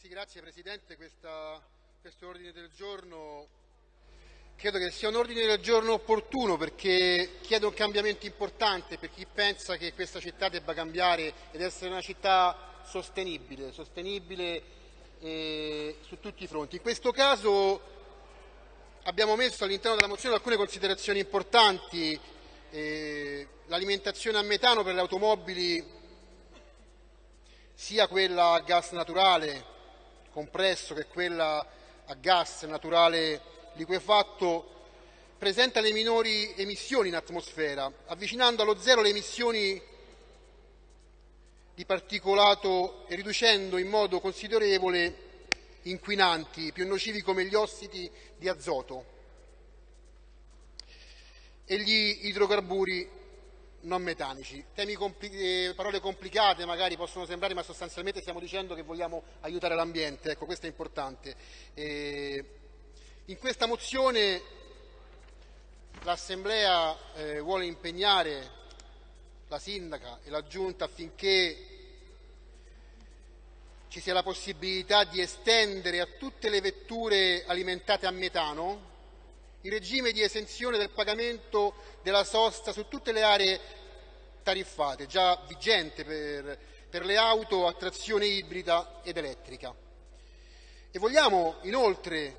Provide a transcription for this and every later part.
Sì, grazie Presidente. Questa, questo ordine del giorno credo che sia un ordine del giorno opportuno perché chiede un cambiamento importante per chi pensa che questa città debba cambiare ed essere una città sostenibile, sostenibile eh, su tutti i fronti. In questo caso abbiamo messo all'interno della mozione alcune considerazioni importanti, eh, l'alimentazione a metano per le automobili sia quella a gas naturale compresso che quella a gas naturale liquefatto presenta le minori emissioni in atmosfera, avvicinando allo zero le emissioni di particolato e riducendo in modo considerevole inquinanti più nocivi come gli ossidi di azoto e gli idrocarburi non metanici. Compli eh, parole complicate magari possono sembrare, ma sostanzialmente stiamo dicendo che vogliamo aiutare l'ambiente, ecco questo è importante. Eh, in questa mozione l'Assemblea eh, vuole impegnare la Sindaca e la Giunta affinché ci sia la possibilità di estendere a tutte le vetture alimentate a metano il regime di esenzione del pagamento della sosta su tutte le aree tariffate, già vigente per, per le auto a trazione ibrida ed elettrica. E vogliamo inoltre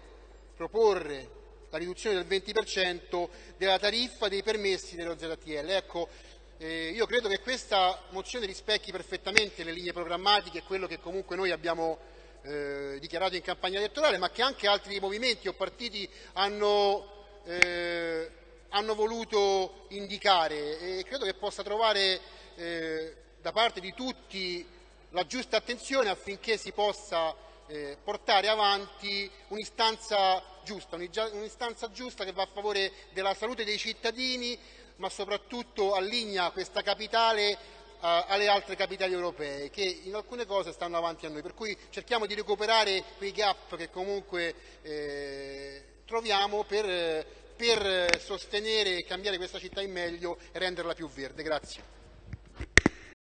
proporre la riduzione del 20% della tariffa dei permessi dello ZTL. Ecco, eh, io credo che questa mozione rispecchi perfettamente le linee programmatiche e quello che comunque noi abbiamo eh, dichiarato in campagna elettorale, ma che anche altri movimenti o partiti hanno, eh, hanno voluto indicare e credo che possa trovare eh, da parte di tutti la giusta attenzione affinché si possa eh, portare avanti un'istanza giusta, un'istanza giusta che va a favore della salute dei cittadini, ma soprattutto allinea questa capitale alle altre capitali europee che in alcune cose stanno avanti a noi, per cui cerchiamo di recuperare quei gap che comunque eh, troviamo per, per sostenere e cambiare questa città in meglio e renderla più verde. Grazie.